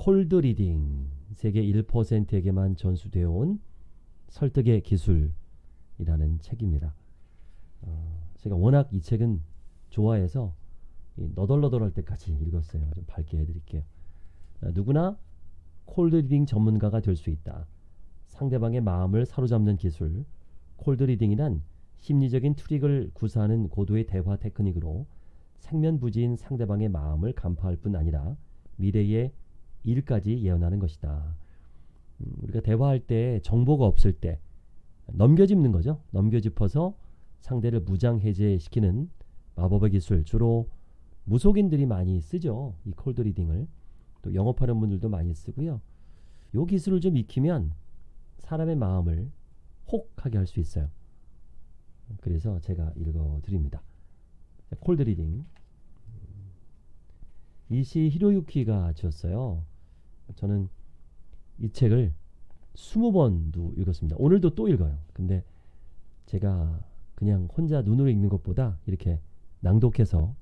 cold reading 세계 1%에게만 전수되어 온 설득의 기술이라는 책입니다. 어, 제가 워낙 이 책은 좋아해서 너덜너덜할 때까지 읽었어요. 좀 밝게 해드릴게요. 어, 누구나 cold reading 전문가가 될 수 있다. 상대방의 마음을 사로잡는 기술 cold reading이란 심리적인 트릭을 구사하는 고도의 대화 테크닉으로 생면부지인 상대방의 마음을 간파할 뿐 아니라 미래의 일까지 예언하는 것이다. 음, 우리가 대화할 때 정보가 없을 때 넘겨짚는 거죠. 넘겨짚어서 상대를 무장해제시키는 마법의 기술 주로 무속인들이 많이 쓰죠. 이 콜드 리딩을 또 영업하는 분들도 많이 쓰고요. 이 기술을 좀 익히면 사람의 마음을 혹하게 할 수 있어요. 그래서 제가 읽어드립니다. cold reading 이시 히로유키가 지었어요. 저는 이 책을 20번도 읽었습니다. 오늘도 또 읽어요. 근데 제가 그냥 혼자 눈으로 읽는 것보다 이렇게 낭독해서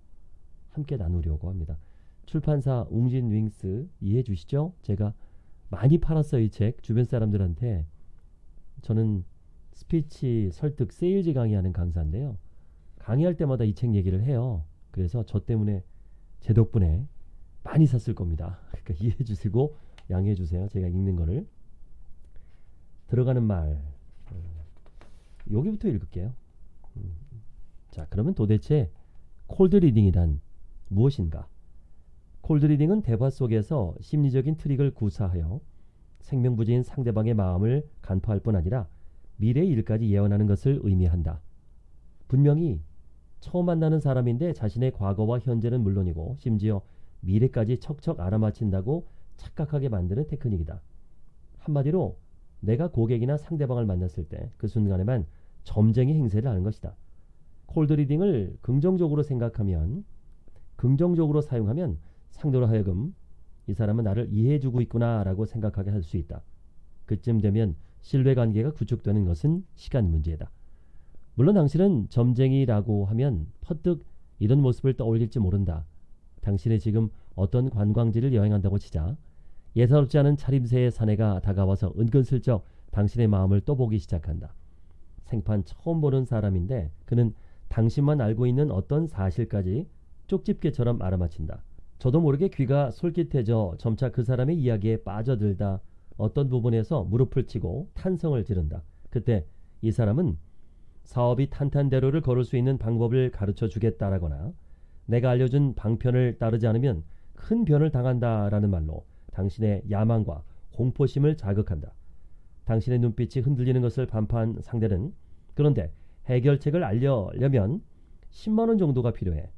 함께 나누려고 합니다. 출판사 웅진 윙스 이해해 주시죠? 제가 많이 팔았어요. 이 책. 주변 사람들한테 저는 스피치, 설득, 세일즈 강의하는 강사인데요. 강의할 때마다 이 책 얘기를 해요. 그래서 저 때문에 제 덕분에 많이 샀을 겁니다. 그러니까 이해해 주시고 양해해 주세요. 제가 읽는 거를. 들어가는 말. 어, 여기부터 읽을게요. 음. 자, 그러면 도대체 cold reading이란 무엇인가? cold reading은 대화 속에서 심리적인 트릭을 구사하여 생명부지인 상대방의 마음을 간파할 뿐 아니라 미래의 일까지 예언하는 것을 의미한다. 분명히 처음 만나는 사람인데 자신의 과거와 현재는 물론이고 심지어 미래까지 척척 알아맞힌다고 착각하게 만드는 테크닉이다. 한마디로 내가 고객이나 상대방을 만났을 때 그 순간에만 점쟁이 행세를 하는 것이다. 콜드 리딩을 긍정적으로 생각하면 긍정적으로 사용하면 상대로 하여금 이 사람은 나를 이해해주고 있구나 라고 생각하게 할 수 있다. 그쯤 되면 신뢰관계가 구축되는 것은 시간 문제다. 물론 당신은 점쟁이라고 하면 퍼뜩 이런 모습을 떠올릴지 모른다. 당신이 지금 어떤 관광지를 여행한다고 치자 예사롭지 않은 차림새의 사내가 다가와서 은근슬쩍 당신의 마음을 떠보기 시작한다. 생판 처음 보는 사람인데 그는 당신만 알고 있는 어떤 사실까지 쪽집게처럼 알아맞힌다. 저도 모르게 귀가 솔깃해져 점차 그 사람의 이야기에 빠져들다 어떤 부분에서 무릎을 치고 탄성을 지른다. 그때 이 사람은 사업이 탄탄대로를 걸을 수 있는 방법을 가르쳐 주겠다라거나 내가 알려준 방편을 따르지 않으면 큰 변을 당한다라는 말로 당신의 야망과 공포심을 자극한다. 당신의 눈빛이 흔들리는 것을 반파한 상대는 그런데 해결책을 알려려면 10만 원 정도가 필요해.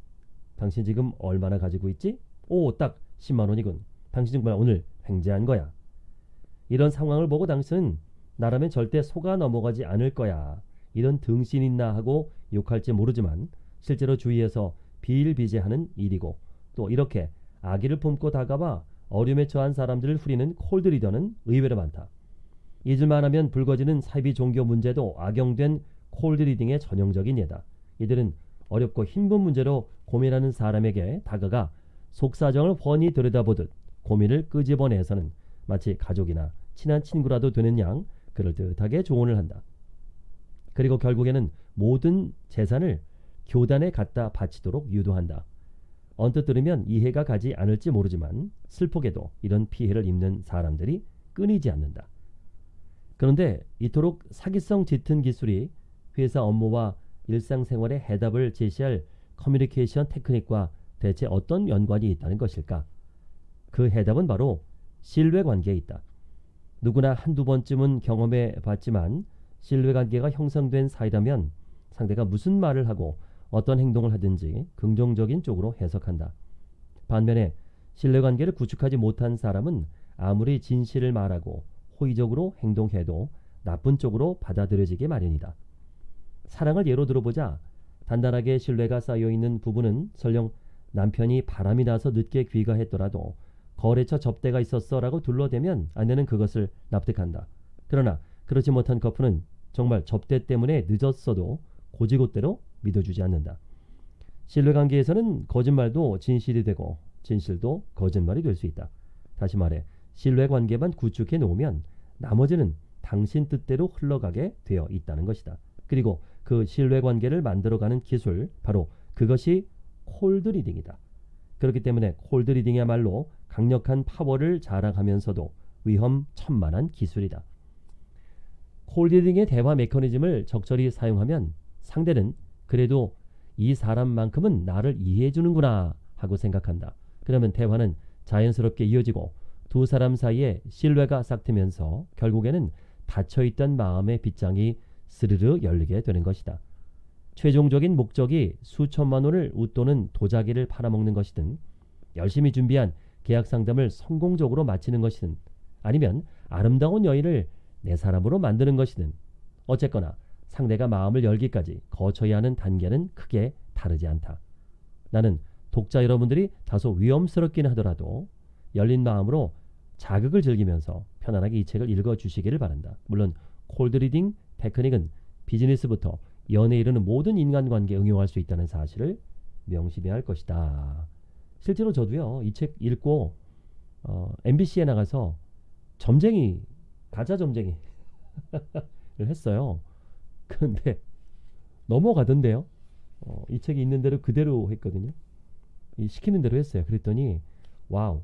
당신 지금 얼마나 가지고 있지? 오, 딱 10만 원이군. 당신 정말 오늘 횡재한 거야. 이런 상황을 보고 당신은 나라면 절대 속아 넘어가지 않을 거야. 이런 등신 있나 하고 욕할지 모르지만 실제로 주위에서 비일비재하는 일이고 또 이렇게 아기를 품고 다가와 어려움에 처한 사람들을 후리는 콜드 리더는 의외로 많다. 잊을만 하면 불거지는 사이비 종교 문제도 악용된 cold reading의 전형적인 예다. 이들은 어렵고 힘든 문제로 고민하는 사람에게 다가가 속사정을 훤히 들여다보듯 고민을 끄집어내서는 마치 가족이나 친한 친구라도 되는 양 그럴듯하게 조언을 한다. 그리고 결국에는 모든 재산을 교단에 갖다 바치도록 유도한다. 언뜻 들으면 이해가 가지 않을지 모르지만 슬프게도 이런 피해를 입는 사람들이 끊이지 않는다. 그런데 이토록 사기성 짙은 기술이 회사 업무와 일상생활의 해답을 제시할 커뮤니케이션 테크닉과 대체 어떤 연관이 있다는 것일까? 그 해답은 바로 신뢰관계에 있다. 누구나 한두 번쯤은 경험해 봤지만 신뢰관계가 형성된 사이라면 상대가 무슨 말을 하고 어떤 행동을 하든지 긍정적인 쪽으로 해석한다. 반면에 신뢰관계를 구축하지 못한 사람은 아무리 진실을 말하고 호의적으로 행동해도 나쁜 쪽으로 받아들여지게 마련이다. 사랑을 예로 들어보자 단단하게 신뢰가 쌓여있는 부부는 설령 남편이 바람이 나서 늦게 귀가했더라도 거래처 접대가 있었어 라고 둘러대면 아내는 그것을 납득한다. 그러나 그렇지 못한 커플은 정말 접대 때문에 늦었어도 고지고대로 믿어주지 않는다. 신뢰관계에서는 거짓말도 진실이 되고 진실도 거짓말이 될 수 있다. 다시 말해 신뢰 관계만 구축해 놓으면 나머지는 당신 뜻대로 흘러가게 되어 있다는 것이다. 그리고 그 신뢰 관계를 만들어가는 기술 바로 그것이 콜드리딩이다. 그렇기 때문에 콜드리딩이야말로 강력한 파워를 자랑하면서도 위험천만한 기술이다. 콜드리딩의 대화 메커니즘을 적절히 사용하면 상대는 그래도 이 사람만큼은 나를 이해해 주는구나 하고 생각한다. 그러면 대화는 자연스럽게 이어지고 두 사람 사이에 신뢰가 싹트면서 결국에는 닫혀있던 마음의 빗장이 스르르 열리게 되는 것이다. 최종적인 목적이 수천만 원을 웃도는 도자기를 팔아먹는 것이든 열심히 준비한 계약 상담을 성공적으로 마치는 것이든 아니면 아름다운 여인을 내 사람으로 만드는 것이든 어쨌거나 상대가 마음을 열기까지 거쳐야 하는 단계는 크게 다르지 않다. 나는 독자 여러분들이 다소 위험스럽긴 하더라도 열린 마음으로 자극을 즐기면서 편안하게 이 책을 읽어주시기를 바란다. 물론 콜드리딩 테크닉은 비즈니스부터 연애에 이르는 모든 인간관계에 응용할 수 있다는 사실을 명심해야 할 것이다. 실제로 저도요 이 책 읽고 어, MBC에 나가서 점쟁이 가짜 점쟁이를 했어요. 그런데 넘어가던데요. 어, 이 책이 있는 대로 그대로 했거든요. 이 시키는 대로 했어요. 그랬더니 wow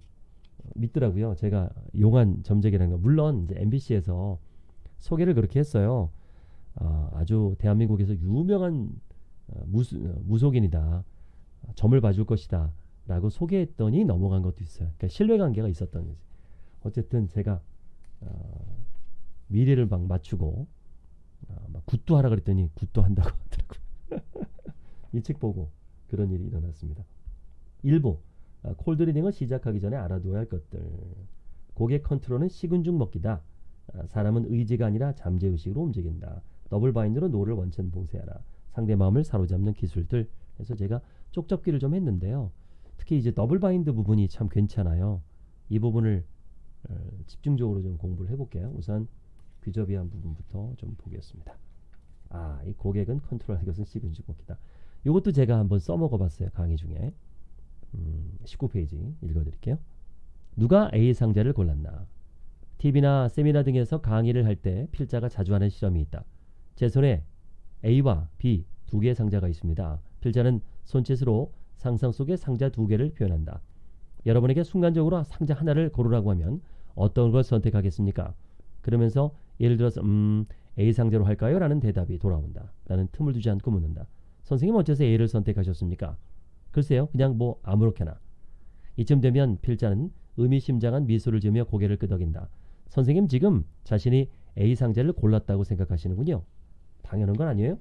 믿더라고요. 제가 용한 점쟁이라는 거. 물론 이제 MBC에서 소개를 그렇게 했어요. 어, 아주 대한민국에서 유명한 어, 무수, 어, 무속인이다. 점을 봐줄 것이다. 라고 소개했더니 넘어간 것도 있어요. 그러니까 신뢰관계가 있었던 거지. 어쨌든 제가 어, 미래를 막 맞추고 어, 막 굿도 하라 그랬더니 굿도 한다고 하더라고요. 이 책 보고 그런 일이 일어났습니다. 일부 어, cold reading을 시작하기 전에 알아두어야 할 것들. 고객 컨트롤은 식은 죽 먹기다. 어, 사람은 의지가 아니라 잠재의식으로 움직인다. double bind로 no를 원천 봉쇄하라. 상대 마음을 사로잡는 기술들. 그래서 제가 쪽접기를 좀 했는데요. 특히 이제 double bind 부분이 참 괜찮아요. 이 부분을 어, 집중적으로 좀 공부를 해볼게요. 우선 귀접이한 부분부터 좀 보겠습니다. 아, 이 고객은 컨트롤하는 것은 식은 죽 먹기다. 이것도 제가 한번 써먹어 봤어요. 강의 중에. 음, 19페이지 읽어드릴게요. 누가 A 상자를 골랐나? TV나 세미나 등에서 강의를 할 때 필자가 자주 하는 실험이 있다. 제 손에 A와 B 두 개의 상자가 있습니다. 필자는 손짓으로 상상 속의 상자 두 개를 표현한다. 여러분에게 순간적으로 상자 하나를 고르라고 하면 어떤 걸 선택하겠습니까? 그러면서 예를 들어서 음 A 상자로 할까요? 라는 대답이 돌아온다. 나는 틈을 두지 않고 묻는다. 선생님 어째서 A를 선택하셨습니까? 글쎄요. 그냥 뭐 아무렇게나. 이쯤 되면 필자는 의미심장한 미소를 지으며 고개를 끄덕인다. 선생님 지금 자신이 A 상자를 골랐다고 생각하시는군요. 당연한 건 아니에요.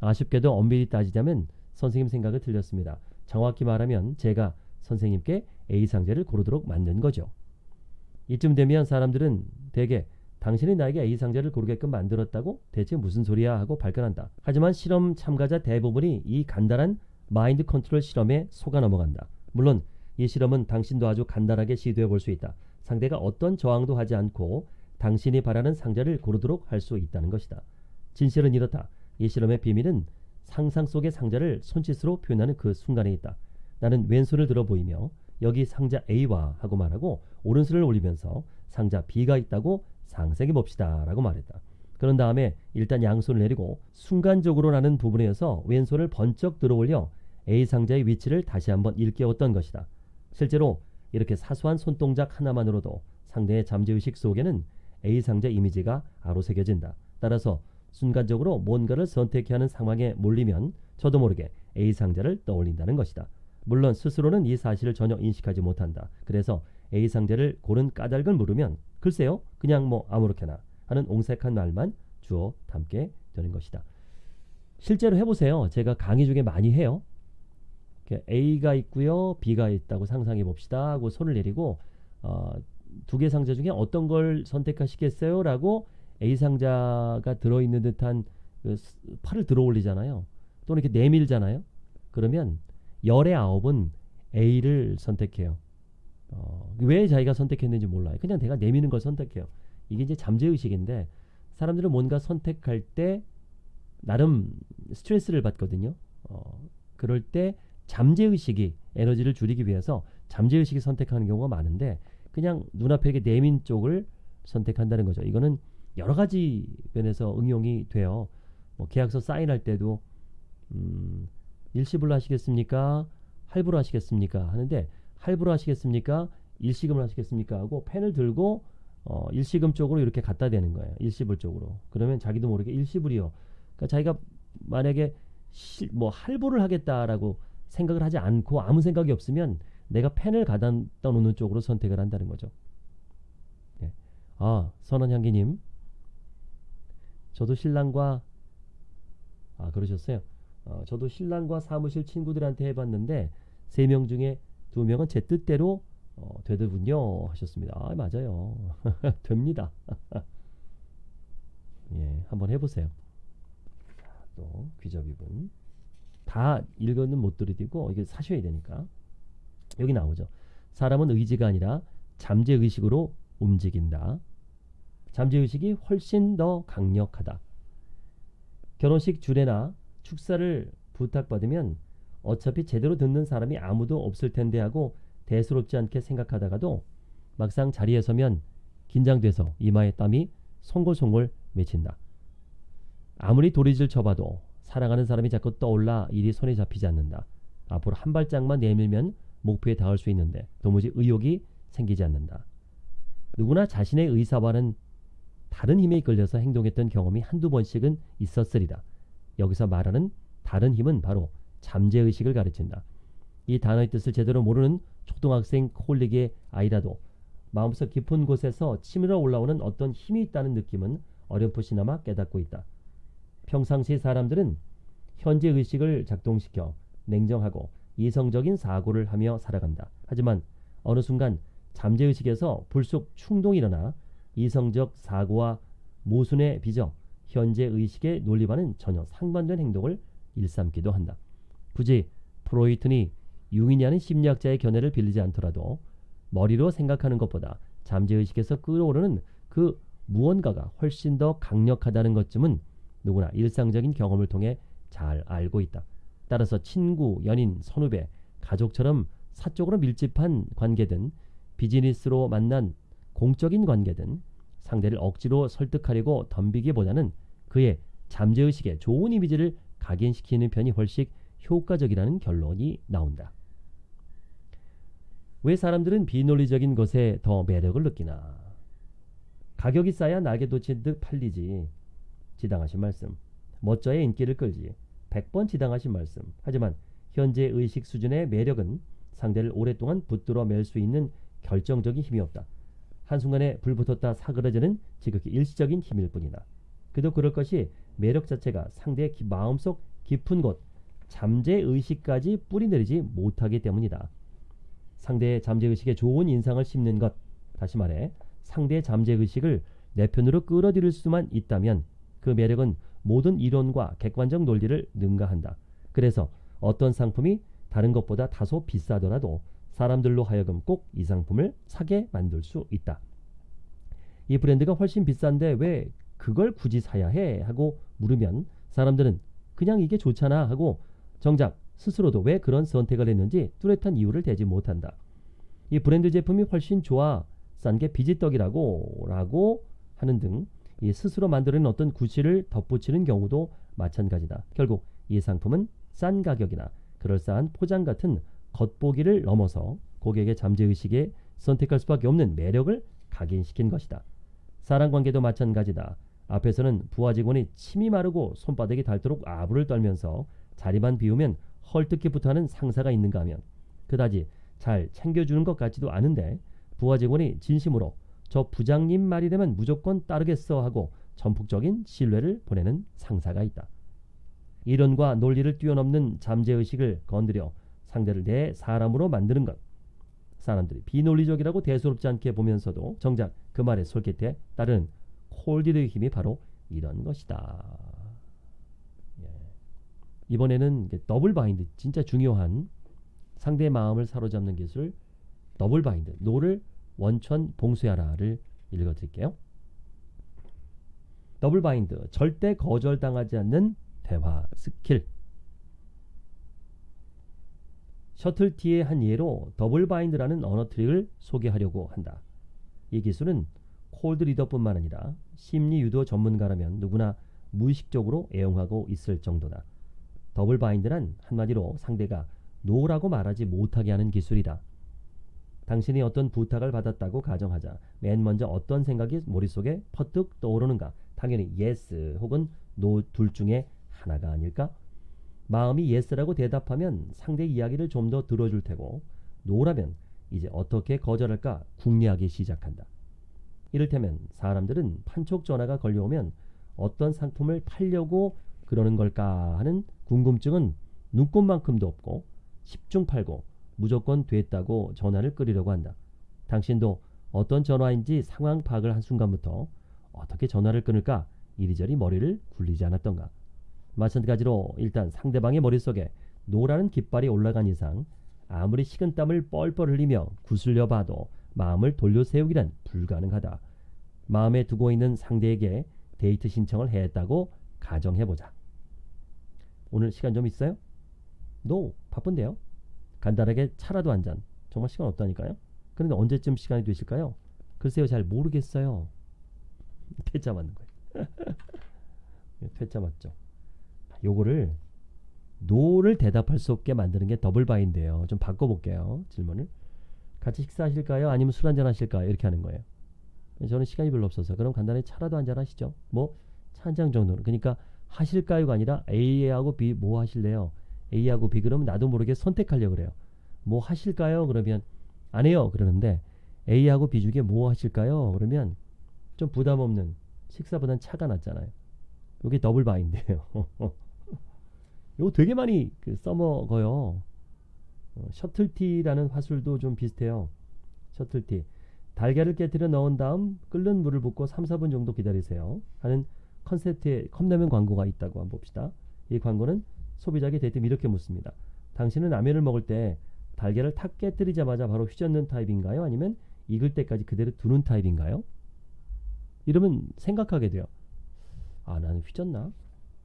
아쉽게도 엄밀히 따지자면 선생님 생각은 틀렸습니다. 정확히 말하면 제가 선생님께 A 상자를 고르도록 만든 거죠. 이쯤 되면 사람들은 대개 당신이 나에게 A 상자를 고르게끔 만들었다고 대체 무슨 소리야 하고 발끈한다. 하지만 실험 참가자 대부분이 이 간단한 마인드 컨트롤 실험에 속아 넘어간다. 물론 이 실험은 당신도 아주 간단하게 시도해 볼 수 있다. 상대가 어떤 저항도 하지 않고 당신이 바라는 상자를 고르도록 할 수 있다는 것이다. 진실은 이렇다. 이 실험의 비밀은 상상 속의 상자를 손짓으로 표현하는 그 순간에 있다. 나는 왼손을 들어 보이며 여기 상자 A와 하고 말하고 오른손을 올리면서 상자 B가 있다고 상상해 봅시다 라고 말했다. 그런 다음에 일단 양손을 내리고 순간적으로 나는 부분에서 왼손을 번쩍 들어 올려 A 상자의 위치를 다시 한번 일깨웠던 것이다. 실제로 이렇게 사소한 손동작 하나만으로도 상대의 잠재의식 속에는 A 상자 이미지가 아로 새겨진다. 따라서 순간적으로 뭔가를 선택해야 하는 상황에 몰리면 저도 모르게 A 상자를 떠올린다는 것이다. 물론 스스로는 이 사실을 전혀 인식하지 못한다. 그래서 A 상자를 고른 까닭을 물으면 글쎄요 그냥 뭐 아무렇게나 하는 옹색한 말만 주어 담게 되는 것이다. 실제로 해보세요. 제가 강의 중에 많이 해요. A가 있고요. B가 있다고 상상해 봅시다 하고 손을 내리고 어, 두 개 상자 중에 어떤 걸 선택하시겠어요? 라고 A 상자가 들어있는 듯한 그 팔을 들어 올리잖아요. 또는 이렇게 내밀잖아요. 그러면 열의 아홉은 A를 선택해요. 어, 왜 자기가 선택했는지 몰라요. 그냥 내가 내미는 걸 선택해요. 이게 이제 잠재의식인데 사람들은 뭔가 선택할 때 나름 스트레스를 받거든요. 어, 그럴 때 잠재의식이 에너지를 줄이기 위해서 잠재의식이 선택하는 경우가 많은데 그냥 눈앞에 내민 쪽을 선택한다는 거죠. 이거는 여러 가지 면에서 응용이 돼요. 뭐 계약서 사인할 때도 음, 일시불로 하시겠습니까? 할부로 하시겠습니까? 하는데 할부로 하시겠습니까? 일시금을 하시겠습니까? 하고 펜을 들고 어, 일시금 쪽으로 이렇게 갖다 대는 거예요. 일시불 쪽으로. 그러면 자기도 모르게 일시불이요. 그러니까 자기가 만약에 시, 뭐 할부를 하겠다라고 생각을 하지 않고 아무 생각이 없으면 내가 펜을 가다 놓는 쪽으로 선택을 한다는 거죠. 예. 아 선원향기님, 저도 신랑과 아 그러셨어요. 어, 저도 신랑과 사무실 친구들한테 해봤는데 세 명 중에 두 명은 제 뜻대로 어, 되더군요 하셨습니다. 아 맞아요. 됩니다. 예, 한번 해보세요. 또 귀접이분 다 읽어는 못 드리고 이게 사셔야 되니까 여기 나오죠. 사람은 의지가 아니라 잠재 의식으로 움직인다. 잠재 의식이 훨씬 더 강력하다. 결혼식 주례나 축사를 부탁받으면 어차피 제대로 듣는 사람이 아무도 없을 텐데 하고 대수롭지 않게 생각하다가도 막상 자리에 서면 긴장돼서 이마에 땀이 송골송골 맺힌다. 아무리 도리질 쳐봐도 사랑하는 사람이 자꾸 떠올라 일이 손에 잡히지 않는다. 앞으로 한 발짝만 내밀면 목표에 닿을 수 있는데 도무지 의욕이 생기지 않는다. 누구나 자신의 의사와는 다른 힘에 이끌려서 행동했던 경험이 한두 번씩은 있었으리라. 여기서 말하는 다른 힘은 바로 잠재의식을 가르친다. 이 단어의 뜻을 제대로 모르는 초등학생 콜릭의 아이라도 마음속 깊은 곳에서 치밀어 올라오는 어떤 힘이 있다는 느낌은 어렴풋이나마 깨닫고 있다. 평상시 사람들은 현재 의식을 작동시켜 냉정하고 이성적인 사고를 하며 살아간다. 하지만 어느 순간 잠재의식에서 불쑥 충동이 일어나 이성적 사고와 모순에 빚어 현재 의식의 논리와는 전혀 상반된 행동을 일삼기도 한다. 굳이 프로이트니 융이냐는 심리학자의 견해를 빌리지 않더라도 머리로 생각하는 것보다 잠재의식에서 끌어오르는 그 무언가가 훨씬 더 강력하다는 것쯤은 누구나 일상적인 경험을 통해 잘 알고 있다. 따라서 친구, 연인, 선후배, 가족처럼 사적으로 밀집한 관계든 비즈니스로 만난 공적인 관계든 상대를 억지로 설득하려고 덤비기보다는 그의 잠재의식에 좋은 이미지를 각인시키는 편이 훨씬 효과적이라는 결론이 나온다. 왜 사람들은 비논리적인 것에 더 매력을 느끼나? 가격이 싸야 날개 돋친 듯 팔리지. 지당하신 말씀. 멋져야 인기를 끌지. 100번 지당하신 말씀. 하지만 현재 의식 수준의 매력은 상대를 오랫동안 붙들어 맬 수 있는 결정적인 힘이 없다. 한순간에 불붙었다 사그러지는 지극히 일시적인 힘일 뿐이다. 그도 그럴 것이 매력 자체가 상대의 마음속 깊은 곳, 잠재의식까지 뿌리내리지 못하기 때문이다. 상대의 잠재의식에 좋은 인상을 심는 것, 다시 말해 상대의 잠재의식을 내 편으로 끌어들일 수만 있다면 그 매력은 모든 이론과 객관적 논리를 능가한다. 그래서 어떤 상품이 다른 것보다 다소 비싸더라도 사람들로 하여금 꼭 이 상품을 사게 만들 수 있다. 이 브랜드가 훨씬 비싼데 왜 그걸 굳이 사야 해? 하고 물으면 사람들은 그냥 이게 좋잖아 하고 정작 스스로도 왜 그런 선택을 했는지 뚜렷한 이유를 대지 못한다. 이 브랜드 제품이 훨씬 좋아 싼 게 비지떡이라고 라고 하는 등 이 스스로 만드는 어떤 구실을 덧붙이는 경우도 마찬가지다. 결국 이 상품은 싼 가격이나 그럴싸한 포장 같은 겉보기를 넘어서 고객의 잠재의식에 선택할 수밖에 없는 매력을 각인시킨 것이다. 사랑관계도 마찬가지다. 앞에서는 부하 직원이 침이 마르고 손바닥이 닳도록 아부를 떨면서 자리만 비우면 헐뜯기 부터하는 상사가 있는가 하면 그다지 잘 챙겨주는 것 같지도 않은데 부하 직원이 진심으로 저 부장님 말이 되면 무조건 따르겠어 하고 전폭적인 신뢰를 보내는 상사가 있다. 이론과 논리를 뛰어넘는 잠재의식을 건드려 상대를 내 사람으로 만드는 것. 사람들이 비논리적이라고 대수롭지 않게 보면서도 정작 그 말의 솔깃해 따르는 콜디드의 힘이 바로 이런 것이다. 예. 이번에는 double bind 진짜 중요한 상대의 마음을 사로잡는 기술 double bind no를 원천 봉쇄하라를 읽어드릴게요. double bind 절대 거절당하지 않는 대화 스킬 subtlety의 한 예로 double bind라는 언어 트릭을 소개하려고 한다. 이 기술은 cold reader뿐만 아니라 심리 유도 전문가라면 누구나 무의식적으로 애용하고 있을 정도다. double bind란 한마디로 상대가 no라고 말하지 못하게 하는 기술이다. 당신이 어떤 부탁을 받았다고 가정하자 맨 먼저 어떤 생각이 머릿속에 퍼뜩 떠오르는가? 당연히 yes 혹은 no 둘 중에 하나가 아닐까? 마음이 yes라고 대답하면 상대 이야기를 좀 더 들어줄 테고 no라면 이제 어떻게 거절할까 궁리하기 시작한다. 이를테면 사람들은 판촉 전화가 걸려오면 어떤 상품을 팔려고 그러는 걸까 하는 궁금증은 눈꽃만큼도 없고 10중 8구 무조건 됐다고 전화를 끊으려고 한다. 당신도 어떤 전화인지 상황 파악을 한 순간부터 어떻게 전화를 끊을까 이리저리 머리를 굴리지 않았던가. 마찬가지로 일단 상대방의 머릿속에 노라는 깃발이 올라간 이상 아무리 식은땀을 뻘뻘 흘리며 구슬려 봐도 마음을 돌려세우기란 불가능하다. 마음에 두고 있는 상대에게 데이트 신청을 했다고 가정해보자. 오늘 시간 좀 있어요? no, 바쁜데요? 간단하게 차라도 한 잔. 정말 시간 없다니까요? 그런데 언제쯤 시간이 되실까요? 글쎄요, 잘 모르겠어요. 퇴짜 맞는 거예요. 퇴짜 맞죠? 요거를 no를 대답할 수 없게 만드는 게 double bind예요. 좀 바꿔볼게요. 질문을. 같이 식사하실까요? 아니면 술 한잔 하실까요? 이렇게 하는 거예요. 저는 시간이 별로 없어서 그럼 간단히 차라도 한잔 하시죠. 뭐 차 한 잔 정도는. 그러니까 하실까요가 아니라 A하고 B 뭐 하실래요? A하고 B 그러면 나도 모르게 선택하려고 그래요. 뭐 하실까요? 그러면 안 해요. 그러는데 A하고 B 중에 뭐 하실까요? 그러면 좀 부담 없는 식사보단 차가 낫잖아요. 이게 더블 바인드예요. 이거 되게 많이 그 써먹어요. 어, 셔틀티라는 화술도 좀 비슷해요. 셔틀티. 달걀을 깨뜨려 넣은 다음 끓는 물을 붓고 3, 4분 정도 기다리세요. 하는 컨셉트의 컵라면 광고가 있다고 한번 봅시다. 이 광고는 소비자에게 대뜸 이렇게 묻습니다. 당신은 라면을 먹을 때 달걀을 탁 깨뜨리자마자 바로 휘젓는 타입인가요? 아니면 익을 때까지 그대로 두는 타입인가요? 이러면 생각하게 돼요. 아, 나는 휘젓나?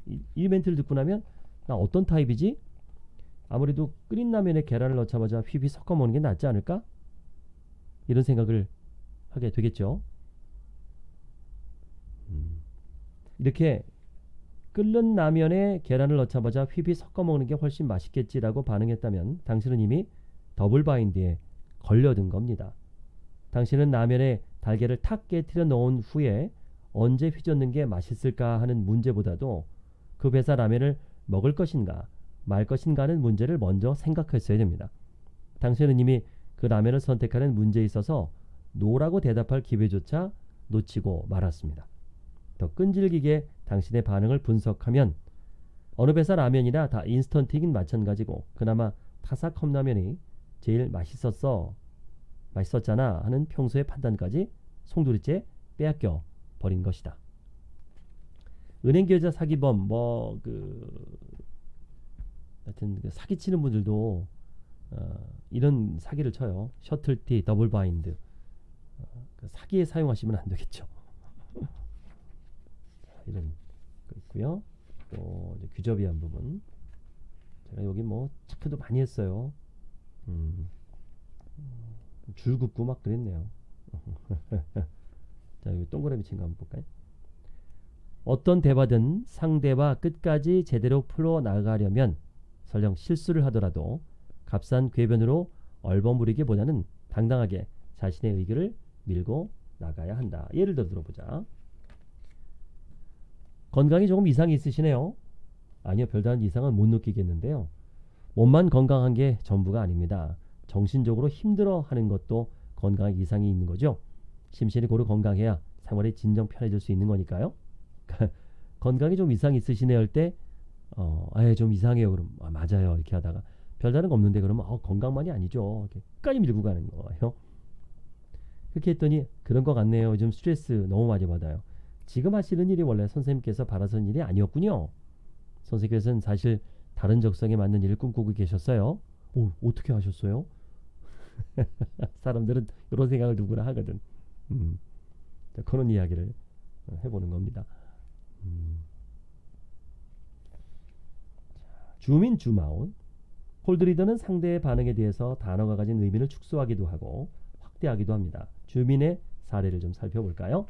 이, 이 멘트를 듣고 나면 나 어떤 타입이지? 아무래도 끓인 라면에 계란을 넣자마자 휘휘 섞어 먹는 게 낫지 않을까? 이런 생각을 하게 되겠죠. 음. 이렇게 끓는 라면에 계란을 넣자마자 휘휘 섞어 먹는 게 훨씬 맛있겠지라고 반응했다면 당신은 이미 double bind에 걸려든 겁니다. 당신은 라면에 달걀을 탁 깨뜨려 넣은 후에 언제 휘젓는 게 맛있을까 하는 문제보다도 그 회사 라면을 먹을 것인가 말 것인가 하는 문제를 먼저 생각했어야 됩니다. 당신은 이미 그 라면을 선택하는 문제에 있어서 no라고 대답할 기회조차 놓치고 말았습니다. 더 끈질기게 당신의 반응을 분석하면 어느 회사 라면이나 다 인스턴트이긴 마찬가지고 그나마 타사 컵라면이 제일 맛있었어 맛있었잖아 하는 평소의 판단까지 송두리째 빼앗겨 버린 것이다. 은행 계좌 사기범 뭐 그 하여튼 그 사기치는 분들도 어, 이런 사기를 쳐요. subtlety, double bind 어, 그 사기에 사용하시면 안 되겠죠. 이런 거 있고요. 또 귀접이한 부분 제가 여기 뭐 체크도 많이 했어요. 음, 줄 긋고 막 그랬네요. 자 여기 동그라미 친 거 한번 볼까요? 어떤 대화든 상대와 끝까지 제대로 풀어 나가려면 설령 실수를 하더라도 값싼 궤변으로 얼버무리기보다는 당당하게 자신의 의견을 밀고 나가야 한다. 예를 들어 들어보자. 건강이 조금 이상이 있으시네요. 아니요, 별다른 이상은 못 느끼겠는데요. 몸만 건강한 게 전부가 아닙니다. 정신적으로 힘들어 하는 것도 건강에 이상이 있는 거죠. 심신이 고루 건강해야 생활이 진정 편해질 수 있는 거니까요. 건강이 좀 이상 있으시네요 할 때, 어, 아예 좀 이상해요. 그럼, 아, 맞아요. 이렇게 하다가, 별다른 거 없는데 그러면, 어, 건강만이 아니죠. 이렇게 끝까지 밀고 가는 거예요. 그렇게 했더니, 그런 것 같네요. 요즘 스트레스 너무 많이 받아요. 지금 하시는 일이 원래 선생님께서 바라던 일이 아니었군요. 선생님께서는 사실 다른 적성에 맞는 일을 꿈꾸고 계셨어요. 오, 어떻게 하셨어요? 사람들은 이런 생각을 누구나 하거든. 음. 자, 그런 이야기를 해보는 겁니다. 음. 주민 주마운 홀드리더는 상대의 반응에 대해서 단어가 가진 의미를 축소하기도 하고 확대하기도 합니다. 주민의 사례를 좀 살펴볼까요?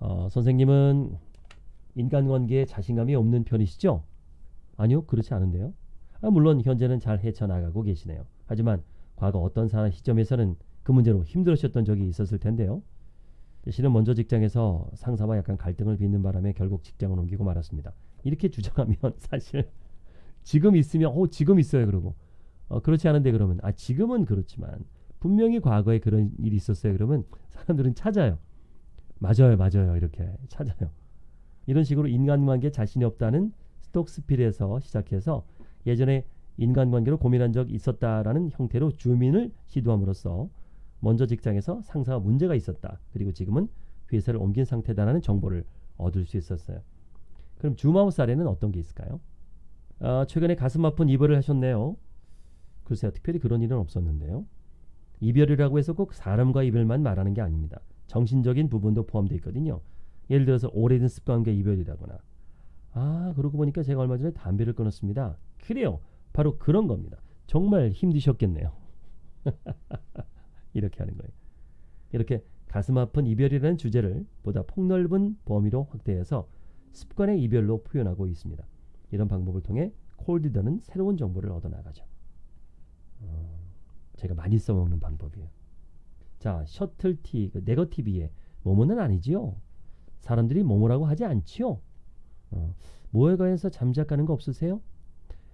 어, 선생님은 인간관계에 자신감이 없는 편이시죠? 아니요, 그렇지 않은데요. 아, 물론 현재는 잘 헤쳐나가고 계시네요. 하지만 과거 어떤 사람 시점에서는 그 문제로 힘들으셨던 적이 있었을 텐데요. 실은 먼저 직장에서 상사와 약간 갈등을 빚는 바람에 결국 직장을 옮기고 말았습니다. 이렇게 주장하면 사실 지금 있으면 어 지금 있어요 그러고 어, 그렇지 않은데 그러면 아 지금은 그렇지만 분명히 과거에 그런 일이 있었어요 그러면 사람들은 찾아요. 맞아요 맞아요 이렇게 찾아요. 이런 식으로 인간관계 자신이 없다는 스톡스필에서 시작해서 예전에 인간관계로 고민한 적 있었다라는 형태로 주민을 시도함으로써 먼저 직장에서 상사와 문제가 있었다. 그리고 지금은 회사를 옮긴 상태다라는 정보를 얻을 수 있었어요. 그럼 주마우 사례는 어떤 게 있을까요? 아, 최근에 가슴 아픈 이별을 하셨네요. 글쎄요, 특별히 그런 일은 없었는데요. 이별이라고 해서 꼭 사람과 이별만 말하는 게 아닙니다. 정신적인 부분도 포함되어 있거든요. 예를 들어서 오래된 습관과 이별이라거나. 아, 그러고 보니까 제가 얼마 전에 담배를 끊었습니다. 그래요. 바로 그런 겁니다. 정말 힘드셨겠네요. 이렇게 하는 거예요. 이렇게 가슴 아픈 이별이라는 주제를 보다 폭넓은 범위로 확대해서 습관의 이별로 표현하고 있습니다. 이런 방법을 통해 콜디더는 새로운 정보를 얻어나가죠. 어, 제가 많이 써먹는 방법이에요. 자, 셔틀티, 그 네거티비에 뭐뭐는 아니지요. 사람들이 뭐뭐라고 하지 않지요. 어, 뭐에 관해서 잠작가는 거 없으세요?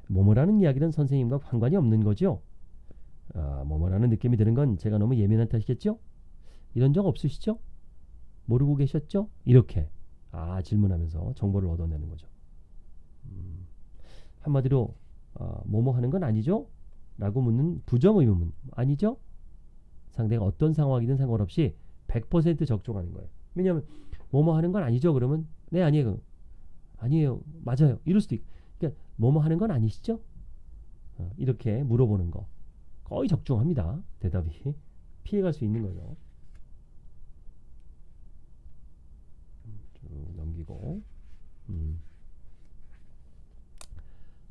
뭐뭐라는 이야기는 선생님과 상관이 없는 거죠. 아, 뭐뭐라는 느낌이 드는 건 제가 너무 예민한 탓이겠죠? 이런 적 없으시죠? 모르고 계셨죠? 이렇게 아 질문하면서 정보를 얻어내는 거죠. 음, 한마디로 어, 뭐뭐 하는 건 아니죠? 라고 묻는 부정 의문 아니죠? 상대가 어떤 상황이든 상관없이 100% 적중하는 거예요. 왜냐하면 뭐뭐 하는 건 아니죠? 그러면 네 아니에요. 아니에요. 맞아요. 이럴 수도 있고 그러니까 뭐뭐 하는 건 아니시죠? 어, 이렇게 물어보는 거 거의 적중합니다. 대답이 피해갈 수 있는 거죠. 쭉 넘기고 음.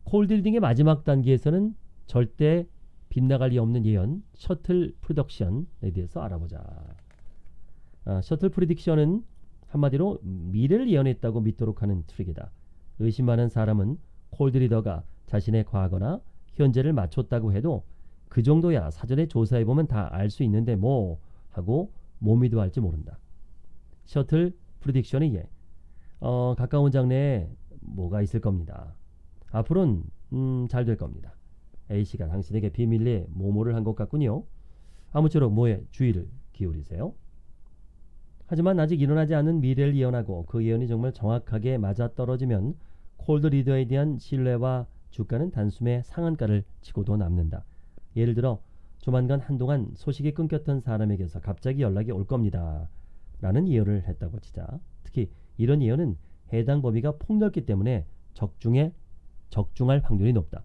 콜딜딩의 마지막 단계에서는 절대 빗나갈 리 없는 예언 셔틀 프로덕션에 대해서 알아보자. 아, 셔틀 프리딕션은 한마디로 미래를 예언했다고 믿도록 하는 트릭이다. 의심 많은 사람은 cold reader가 자신의 과거나 현재를 맞췄다고 해도 그 정도야 사전에 조사해보면 다 알 수 있는데 뭐 하고 못 믿어할지 모른다. subtle prediction의 예. 어, 가까운 장래에 뭐가 있을 겁니다. 앞으로는 음, 잘 될 겁니다. A씨가 당신에게 비밀리에 모모를 한 것 같군요. 아무쪼록 뭐에 주의를 기울이세요. 하지만 아직 일어나지 않은 미래를 예언하고 그 예언이 정말 정확하게 맞아떨어지면 콜드 리더에 대한 신뢰와 주가는 단숨에 상한가를 치고도 남는다. 예를 들어 조만간 한동안 소식이 끊겼던 사람에게서 갑자기 연락이 올 겁니다. 라는 예언을 했다고 치자. 특히 이런 예언은 해당 범위가 폭넓기 때문에 적중에 적중할 확률이 높다.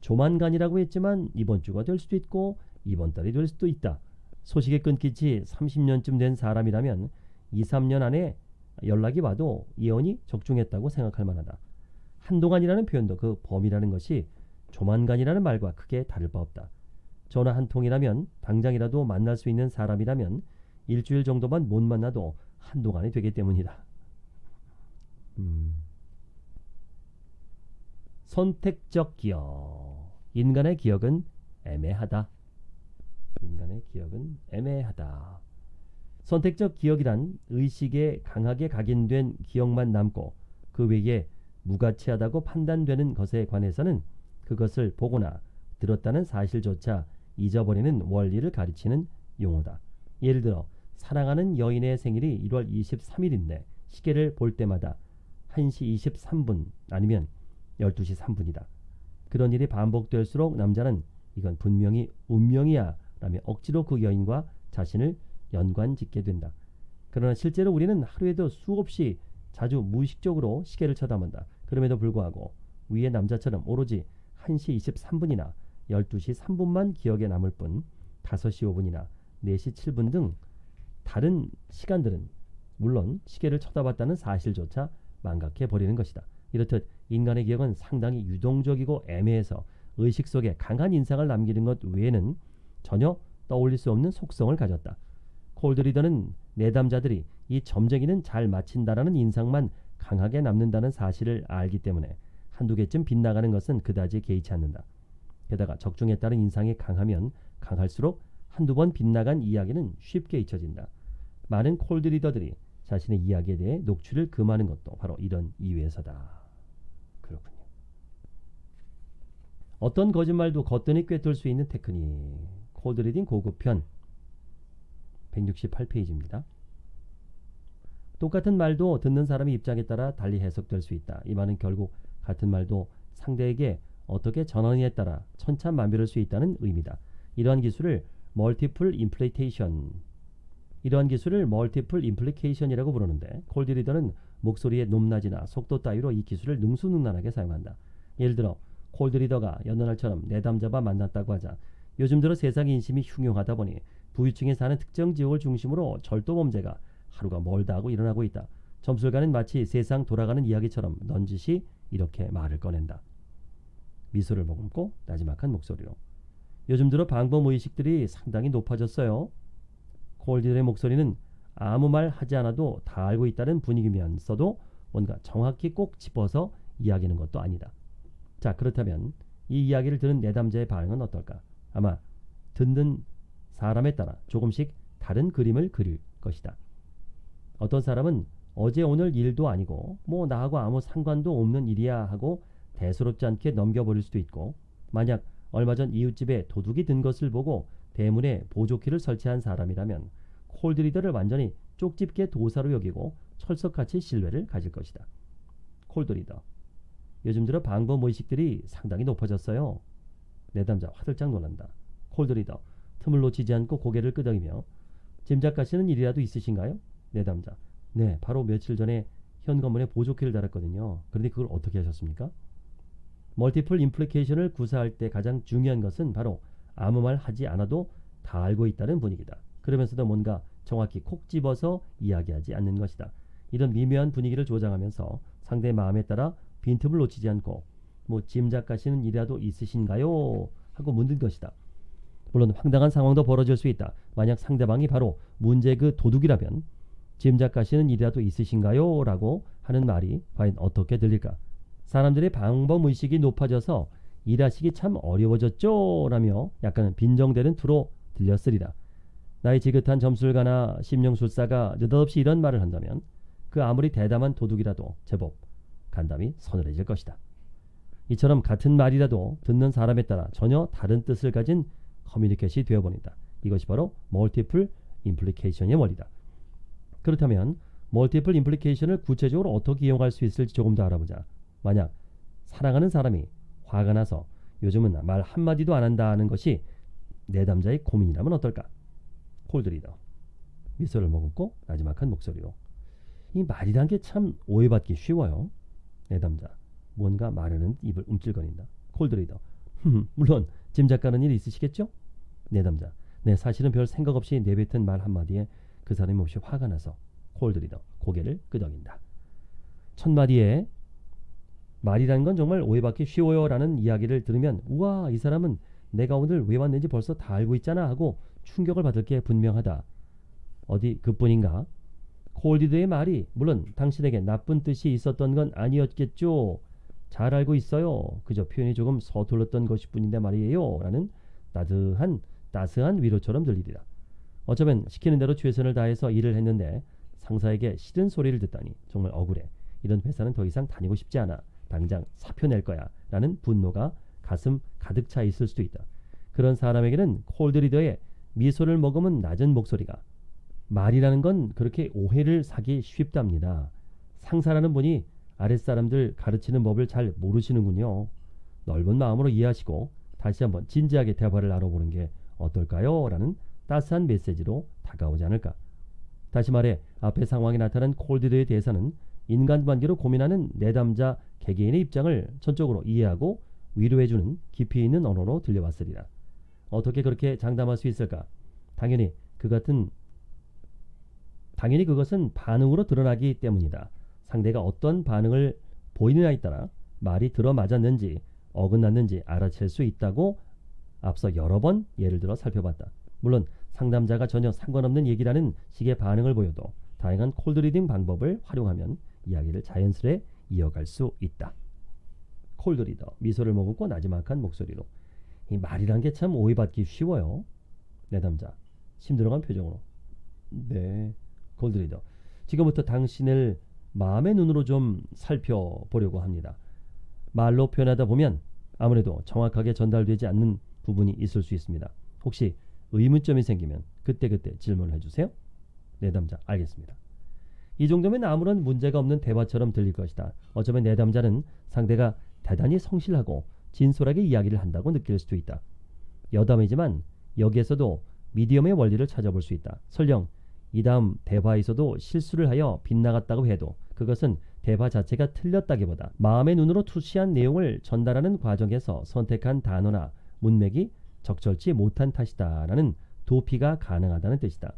조만간이라고 했지만 이번 주가 될 수도 있고 이번 달이 될 수도 있다. 소식이 끊긴 지 30년쯤 된 사람이라면 2, 3년 안에 연락이 와도 예언이 적중했다고 생각할 만하다. 한동안이라는 표현도 그 범위라는 것이 조만간이라는 말과 크게 다를 바 없다. 전화 한 통이라면 당장이라도 만날 수 있는 사람이라면 일주일 정도만 못 만나도 한동안이 되기 때문이다. 음. 선택적 기억. 인간의 기억은 애매하다. 인간의 기억은 애매하다. 선택적 기억이란 의식에 강하게 각인된 기억만 남고 그 외에 무가치하다고 판단되는 것에 관해서는 그것을 보거나 들었다는 사실조차 잊어버리는 원리를 가르치는 용어다. 예를 들어 사랑하는 여인의 생일이 1월 23일인데 시계를 볼 때마다 1시 23분 아니면 12시 3분이다. 그런 일이 반복될수록 남자는 이건 분명히 운명이야 라며 억지로 그 여인과 자신을 연관 짓게 된다. 그러나 실제로 우리는 하루에도 수없이 자주 무의식적으로 시계를 쳐다본다. 그럼에도 불구하고 위의 남자처럼 오로지 1시 23분이나 12시 3분만 기억에 남을 뿐 5시 5분이나 4시 7분 등 다른 시간들은 물론 시계를 쳐다봤다는 사실조차 망각해 버리는 것이다. 이렇듯 인간의 기억은 상당히 유동적이고 애매해서 의식 속에 강한 인상을 남기는 것 외에는 전혀 떠올릴 수 없는 속성을 가졌다. 콜드리더는 내담자들이 이 점쟁이는 잘 맞힌다라는 인상만 강하게 남는다는 사실을 알기 때문에 한두 개쯤 빗나가는 것은 그다지 개의치 않는다. 게다가 적중에 따른 인상이 강하면 강할수록 한두 번 빗나간 이야기는 쉽게 잊혀진다. 많은 콜드리더들이 자신의 이야기에 대해 녹취를 금하는 것도 바로 이런 이유에서다. 그렇군요. 어떤 거짓말도 거뜬히 꿰뚫 수 있는 테크닉. 콜드리딩 고급편 168페이지입니다. 똑같은 말도 듣는 사람의 입장에 따라 달리 해석될 수 있다. 이 말은 결국 같은 말도 상대에게 어떻게 전하느냐에 따라 천차만별할 수 있다는 의미다. 이러한 기술을 multiple implitation 이러한 기술을 multiple implication이라고 부르는데 cold reader는 목소리의 높낮이나 속도 따위로 이 기술을 능수능란하게 사용한다. 예를 들어 cold reader가 여느 날처럼 내담자와 만났다고 하자 요즘 들어 세상 인심이 흉흉하다 보니 부유층에 사는 특정 지역을 중심으로 절도 범죄가 하루가 멀다 하고 일어나고 있다. 점술가는 마치 세상 돌아가는 이야기처럼 넌지시 이렇게 말을 꺼낸다. 미소를 머금고 나지막한 목소리로 요즘 들어 방법의식들이 상당히 높아졌어요. 콜디의 목소리는 아무 말 하지 않아도 다 알고 있다는 분위기면서도 뭔가 정확히 꼭 짚어서 이야기하는 것도 아니다. 자 그렇다면 이 이야기를 들은 내담자의 반응은 어떨까? 아마 듣는 사람에 따라 조금씩 다른 그림을 그릴 것이다. 어떤 사람은 어제 오늘 일도 아니고 뭐 나하고 아무 상관도 없는 일이야 하고 대수롭지 않게 넘겨버릴 수도 있고 만약 얼마 전 이웃집에 도둑이 든 것을 보고 대문에 보조키를 설치한 사람이라면 콜드리더를 완전히 쪽집게 도사로 여기고 철석같이 신뢰를 가질 것이다. 콜드리더 요즘 들어 방법 의식들이 상당히 높아졌어요. 내담자 화들짝 놀란다. 콜드리더 틈을 놓치지 않고 고개를 끄덕이며 짐작가시는 일이라도 있으신가요? 내담자 네 바로 며칠 전에 현관문에 보조키를 달았거든요. 그런데 그걸 어떻게 하셨습니까? 멀티플 임플리케이션을 구사할 때 가장 중요한 것은 바로 아무 말 하지 않아도 다 알고 있다는 분위기다. 그러면서도 뭔가 정확히 콕 집어서 이야기하지 않는 것이다. 이런 미묘한 분위기를 조장하면서 상대의 마음에 따라 빈틈을 놓치지 않고 뭐 짐작가시는 일이라도 있으신가요? 하고 묻는 것이다. 물론 황당한 상황도 벌어질 수 있다. 만약 상대방이 바로 문제 그 도둑이라면 짐작가시는 일이라도 있으신가요? 라고 하는 말이 과연 어떻게 들릴까? 사람들의 방법의식이 높아져서 일하시기 참 어려워졌죠? 라며 약간 빈정대는 투로 들렸으리라. 나의 지긋한 점술가나 심령술사가 느닷없이 이런 말을 한다면 그 아무리 대담한 도둑이라도 제법 간담이 서늘해질 것이다. 이처럼 같은 말이라도 듣는 사람에 따라 전혀 다른 뜻을 가진 커뮤니케이션이 되어버린다. 이것이 바로 multiple implication의 원리다. 그렇다면 multiple implication을 구체적으로 어떻게 이용할 수 있을지 조금 더 알아보자. 만약 사랑하는 사람이 화가 나서 요즘은 말 한마디도 안 한다는 것이 내담자의 고민이라면 어떨까? 콜드리더 미소를 머금고 나지막한 목소리로 이 말이란 게 참 오해받기 쉬워요. 내담자 뭔가 말하는 입을 움찔거린다. 콜드리더 물론 짐작 가는 일 있으시겠죠? 내담자 네 사실은 별 생각 없이 내뱉은 말 한마디에 그 사람이 몹시 화가 나서 콜드리더 고개를 끄덕인다. 첫 마디에 말이라는 건 정말 오해받기 쉬워요 라는 이야기를 들으면 우와 이 사람은 내가 오늘 왜 왔는지 벌써 다 알고 있잖아 하고 충격을 받을 게 분명하다. 어디 그뿐인가? 콜디드의 말이 물론 당신에게 나쁜 뜻이 있었던 건 아니었겠죠. 잘 알고 있어요. 그저 표현이 조금 서툴렀던 것일 뿐인데 말이에요. 라는 따뜻한 따스한 위로처럼 들리리라. 어쩌면 시키는 대로 최선을 다해서 일을 했는데 상사에게 싫은 소리를 듣다니 정말 억울해. 이런 회사는 더 이상 다니고 싶지 않아. 당장 사표 낼 거야. 라는 분노가 가슴 가득 차 있을 수도 있다. 그런 사람에게는 콜드리더의 미소를 머금은 낮은 목소리가 말이라는 건 그렇게 오해를 사기 쉽답니다. 상사라는 분이 아랫사람들 가르치는 법을 잘 모르시는군요. 넓은 마음으로 이해하시고 다시 한번 진지하게 대화를 나눠보는 게 어떨까요? 라는 따스한 메시지로 다가오지 않을까. 다시 말해 앞의 상황에 나타난 콜드드에 대해서는 인간관계로 고민하는 내담자 개개인의 입장을 전적으로 이해하고 위로해주는 깊이 있는 언어로 들려왔으리라. 어떻게 그렇게 장담할 수 있을까? 당연히 그 같은 당연히 그것은 반응으로 드러나기 때문이다. 상대가 어떤 반응을 보이느냐에 따라 말이 들어맞았는지 어긋났는지 알아챌 수 있다고 앞서 여러 번 예를 들어 살펴봤다. 물론 상담자가 전혀 상관없는 얘기라는 식의 반응을 보여도 다양한 콜드리딩 방법을 활용하면 이야기를 자연스레 이어갈 수 있다. 콜드리더 미소를 머금고 나지막한 목소리로 이 말이란 게 참 오해받기 쉬워요. 내담자 힘들어간 표정으로 네 콜드리더 지금부터 당신을 마음의 눈으로 좀 살펴보려고 합니다. 말로 표현하다 보면 아무래도 정확하게 전달되지 않는 부분이 있을 수 있습니다. 혹시 의문점이 생기면 그때그때 질문을 해주세요. 내담자 알겠습니다. 이 정도면 아무런 문제가 없는 대화처럼 들릴 것이다. 어쩌면 내담자는 상대가 대단히 성실하고 진솔하게 이야기를 한다고 느낄 수도 있다. 여담이지만 여기에서도 미디엄의 원리를 찾아볼 수 있다. 설령 이 다음 대화에서도 실수를 하여 빗나갔다고 해도 그것은 대화 자체가 틀렸다기보다 마음의 눈으로 투시한 내용을 전달하는 과정에서 선택한 단어나 문맥이 적절치 못한 탓이다 라는 도피가 가능하다는 뜻이다.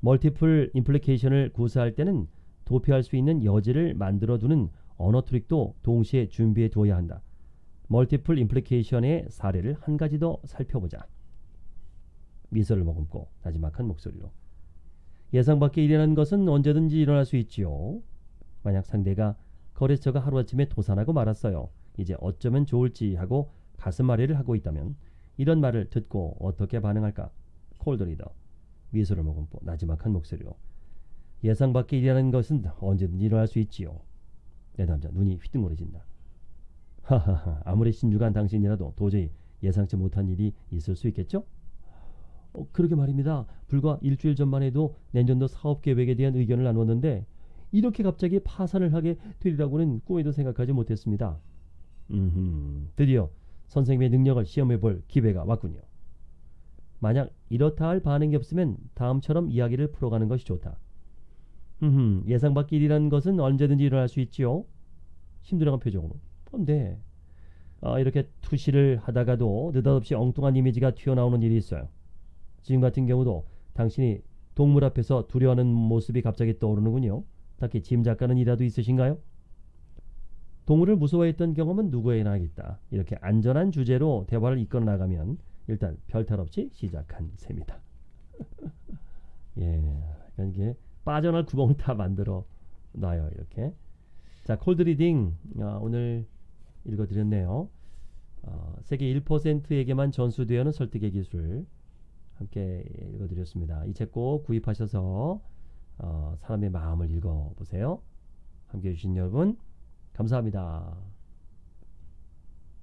multiple implication을 구사할 때는 도피할 수 있는 여지를 만들어두는 언어 트릭도 동시에 준비해 두어야 한다. multiple implication의 사례를 한 가지 더 살펴보자. 미소를 머금고 나지막한 목소리로 예상 밖의 일이라는 것은 언제든지 일어날 수 있지요. 만약 상대가 거래처가 하루아침에 도산하고 말았어요. 이제 어쩌면 좋을지 하고 가슴앓이를 하고 있다면 이런 말을 듣고 어떻게 반응할까? 콜드리더 미소를 머금고 나지막한 목소리로 예상 밖의 일이라는 것은 언제든지 일어날 수 있지요. 내 남자 눈이 휘둥그레진다. 하하하 아무리 신중한 당신이라도 도저히 예상치 못한 일이 있을 수 있겠죠? 어, 그러게 말입니다. 불과 일주일 전만 해도 내년도 사업 계획에 대한 의견을 나눴는데 이렇게 갑자기 파산을 하게 되리라고는 꿈에도 생각하지 못했습니다. 음, 드디어 선생님의 능력을 시험해 볼 기회가 왔군요. 만약 이렇다 할 반응이 없으면 다음처럼 이야기를 풀어가는 것이 좋다. 음, 예상 밖의 일이라는 것은 언제든지 일어날 수 있지요. 힘들어간 표정으로. 어, 네. 아, 이렇게 투시를 하다가도 느닷없이 엉뚱한 이미지가 튀어나오는 일이 있어요. 지금 같은 경우도 당신이 동물 앞에서 두려워하는 모습이 갑자기 떠오르는군요. 딱히 짐작가는 이라도 있으신가요? 동물을 무서워했던 경험은 누구에나 있다. 이렇게 안전한 주제로 대화를 이끌어 나가면 일단 별탈 없이 시작한 셈이다. 예, 그러니까 이게 빠져날 구멍을 다 만들어 놔요. 이렇게. 자, cold reading 아, 오늘 읽어드렸네요. 어, 세계 1%에게만 전수되는 설득의 기술 함께 읽어드렸습니다. 이 책 꼭 구입하셔서 어, 사람의 마음을 읽어보세요. 함께 해주신 여러분 감사합니다.